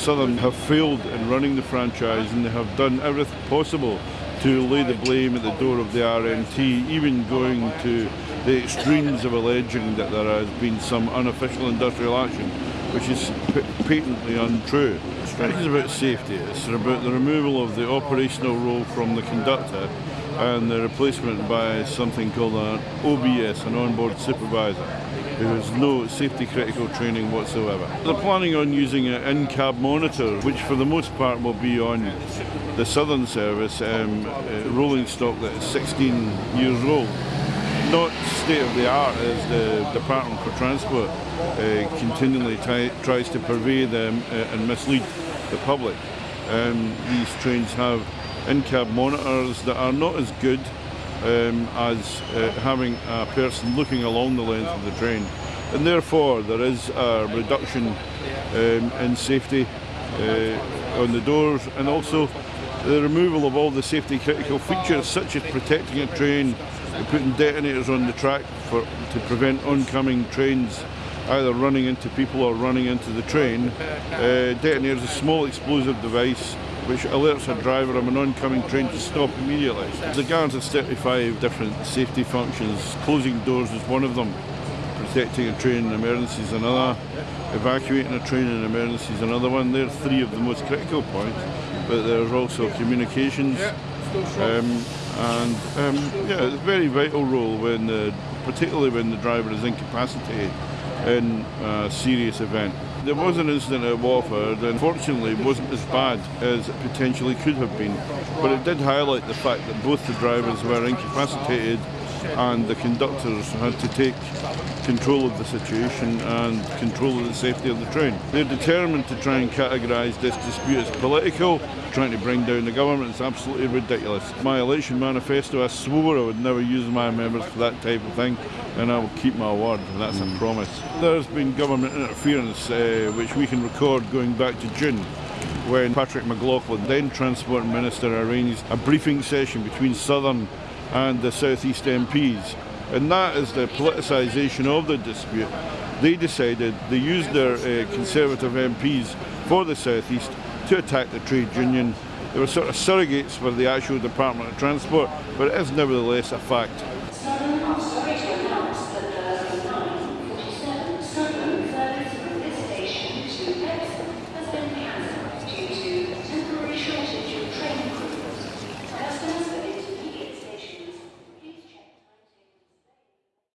Southern have failed in running the franchise and they have done everything possible to lay the blame at the door of the RMT, even going to the extremes of alleging that there has been some unofficial industrial action, which is patently untrue. It's about safety. It's about the removal of the operational role from the conductor and the replacement by something called an OBS, an onboard supervisor, who has no safety critical training whatsoever. They're planning on using an in-cab monitor, which for the most part will be on the Southern Service um, uh, rolling stock that is 16 years old. Not state of the art as the Department for Transport uh, continually tries to purvey them uh, and mislead the public. Um, these trains have in-cab monitors that are not as good um, as uh, having a person looking along the length of the train. And therefore there is a reduction um, in safety uh, on the doors and also the removal of all the safety critical features such as protecting a train, putting detonators on the track for, to prevent oncoming trains either running into people or running into the train. Uh, detonator is a small explosive device which alerts a driver of an oncoming train to stop immediately. The guard has 35 different safety functions. Closing doors is one of them. Protecting a train in emergencies is another. Evacuating a train in emergencies is another one. They're three of the most critical points. But there's also communications. Um, and um, yeah, it's a very vital role when, the, particularly when the driver is incapacitated in a serious event. There was an incident at Watford, unfortunately it wasn't as bad as it potentially could have been, but it did highlight the fact that both the drivers were incapacitated and the conductors had to take control of the situation and control of the safety of the train. They're determined to try and categorise this dispute as political, trying to bring down the government. It's absolutely ridiculous. My election manifesto, I swore I would never use my members for that type of thing, and I will keep my word, and that's mm. a promise. There's been government interference, uh, which we can record going back to June when Patrick McLoughlin, then Transport Minister, arranged a briefing session between Southern and the South East MPs and that is the politicisation of the dispute. They decided they used their uh, Conservative MPs for the South East to attack the trade union. They were sort of surrogates for the actual Department of Transport, but it is nevertheless a fact.